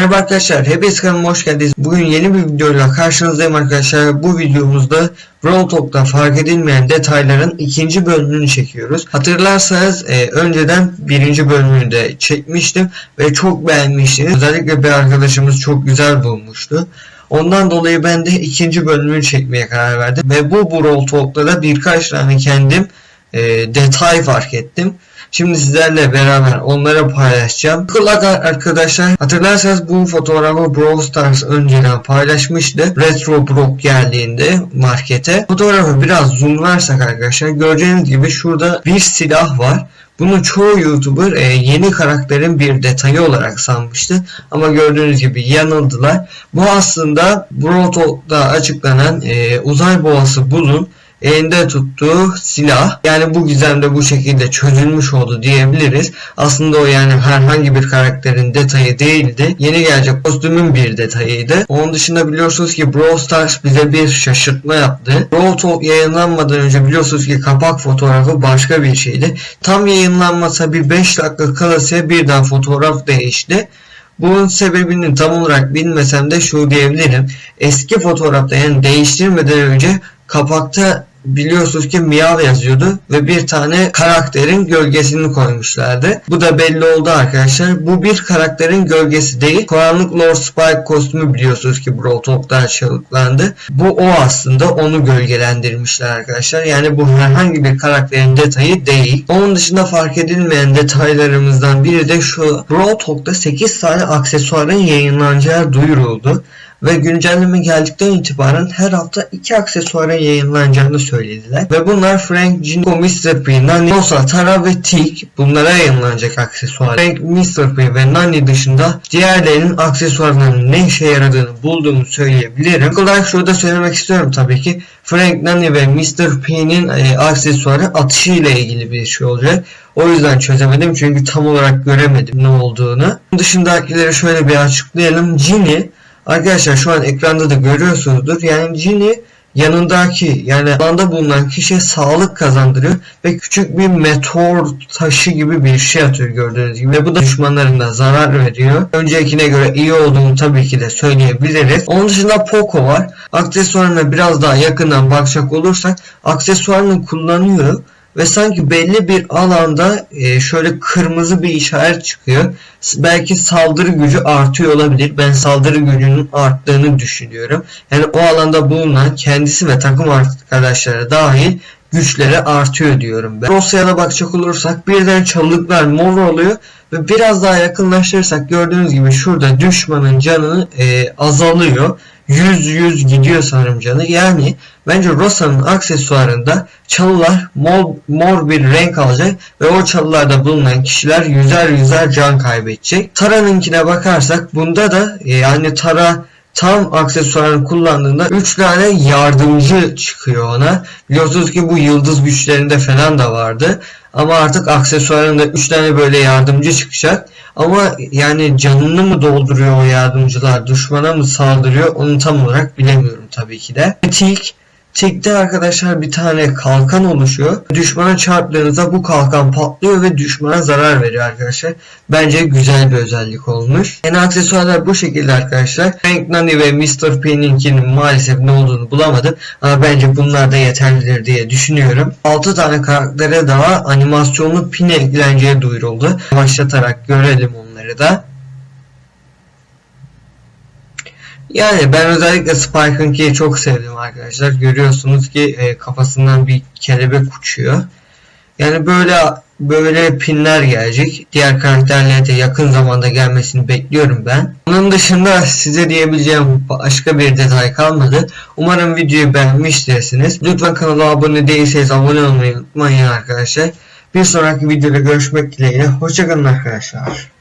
Merhaba arkadaşlar, hepiniz kanalıma hoş geldiniz. Bugün yeni bir videoyla karşınızdayım arkadaşlar. Bu videomuzda Brawl fark edilmeyen detayların ikinci bölümünü çekiyoruz. Hatırlarsanız e, önceden birinci bölümünü de çekmiştim ve çok beğenmiştiniz. Özellikle bir arkadaşımız çok güzel bulmuştu. Ondan dolayı ben de ikinci bölümünü çekmeye karar verdim. Ve bu Brawl Talk'ta da birkaç tane kendim e, detay fark ettim. Şimdi sizlerle beraber onları paylaşacağım. Kulak arkadaşlar hatırlarsanız bu fotoğrafı Brawl Stars önceden paylaşmıştı. Retro Brock geldiğinde markete. Fotoğrafı biraz zoomlarsak arkadaşlar göreceğiniz gibi şurada bir silah var. Bunu çoğu YouTuber e, yeni karakterin bir detayı olarak sanmıştı. Ama gördüğünüz gibi yanıldılar. Bu aslında Brawl Talk'ta açıklanan e, uzay boğası Bull'un elinde tuttuğu silah. Yani bu gizem de bu şekilde çözülmüş oldu diyebiliriz. Aslında o yani herhangi bir karakterin detayı değildi. Yeni gelecek kostümün bir detayıydı. Onun dışında biliyorsunuz ki Brawl Stars bize bir şaşırtma yaptı. Brawl Talk yayınlanmadan önce biliyorsunuz ki kapak fotoğrafı başka bir şeydi. Tam yayınlanmasa bir 5 dakika kalası birden fotoğraf değişti. Bunun sebebini tam olarak bilmesem de şu diyebilirim. Eski fotoğrafta yani değiştirmeden önce kapakta biliyorsunuz ki Miyav yazıyordu ve bir tane karakterin gölgesini koymuşlardı. Bu da belli oldu arkadaşlar. Bu bir karakterin gölgesi değil. Karanlık Lord Spike kostümü biliyorsunuz ki Brawl Talk'ta açıklandı. Bu o aslında onu gölgelendirmişler arkadaşlar. Yani bu herhangi bir karakterin detayı değil. Onun dışında fark edilmeyen detaylarımızdan biri de şu. Brawl Talk'ta 8 tane aksesuarın yayınlanacağı duyuruldu ve güncelleme geldikten itibaren her hafta iki aksesuarın yayınlanacağını söylediler. Ve bunlar Frank, Jinko, Mr. P, Nani, Rosa, Tara ve Tik bunlara yayınlanacak aksesuar. Frank, Mr. P ve Nani dışında diğerlerinin aksesuarlarının ne işe yaradığını bulduğumu söyleyebilirim. İlk olarak şurada söylemek istiyorum tabii ki. Frank, Nani ve Mr. P'nin e, aksesuarı atışı ile ilgili bir şey olacak. O yüzden çözemedim çünkü tam olarak göremedim ne olduğunu. Dışındakileri şöyle bir açıklayalım. Ginny Arkadaşlar şu an ekranda da görüyorsunuzdur. Yani cini yanındaki yani alanda bulunan kişiye sağlık kazandırıyor ve küçük bir meteor taşı gibi bir şey atıyor gördüğünüz gibi ve bu da düşmanlarına zarar veriyor. Öncekine göre iyi olduğunu tabii ki de söyleyebiliriz. Onun dışında Poco var. Aksesuarına biraz daha yakından bakacak olursak aksesuarını kullanıyor ve sanki belli bir alanda e, şöyle kırmızı bir işaret çıkıyor. Belki saldırı gücü artıyor olabilir. Ben saldırı gücünün arttığını düşünüyorum. Yani o alanda bulunan kendisi ve takım arkadaşları dahil güçleri artıyor diyorum ben. Rosya'da bakacak olursak birden çalılıklar mor oluyor ve biraz daha yakınlaştırırsak gördüğünüz gibi şurada düşmanın canı e, azalıyor. 100-100 gidiyor sanırım canı. Yani bence Rosa'nın aksesuarında çalılar mor, mor bir renk alacak ve o çalılarda bulunan kişiler yüzer yüzer can kaybedecek. Tara'nınkine bakarsak bunda da e, yani Tara tam aksesuarını kullandığında 3 tane yardımcı çıkıyor ona. Biliyorsunuz ki bu yıldız güçlerinde falan da vardı. Ama artık aksesuarında 3 tane böyle yardımcı çıkacak. Ama yani canını mı dolduruyor o yardımcılar, düşmana mı saldırıyor onu tam olarak bilemiyorum tabii ki de. Tik Tik'te arkadaşlar bir tane kalkan oluşuyor. Düşmana çarptığınızda bu kalkan patlıyor ve düşmana zarar veriyor arkadaşlar. Bence güzel bir özellik olmuş. En aksesuarlar bu şekilde arkadaşlar. Frank Nani ve Mr. P'ninkinin maalesef ne olduğunu bulamadım. Ama bence bunlar da yeterlidir diye düşünüyorum. 6 tane karaktere daha animasyonlu pin ekleneceği duyuruldu. Başlatarak görelim onları da. Yani ben özellikle Spike'ınkiyi çok sevdim arkadaşlar. Görüyorsunuz ki e, kafasından bir kelebek uçuyor. Yani böyle böyle pinler gelecek. Diğer karakterlere de yakın zamanda gelmesini bekliyorum ben. Onun dışında size diyebileceğim başka bir detay kalmadı. Umarım videoyu beğenmiştirsiniz. Lütfen kanala abone değilseniz abone olmayı unutmayın arkadaşlar. Bir sonraki videoda görüşmek dileğiyle. Hoşçakalın arkadaşlar.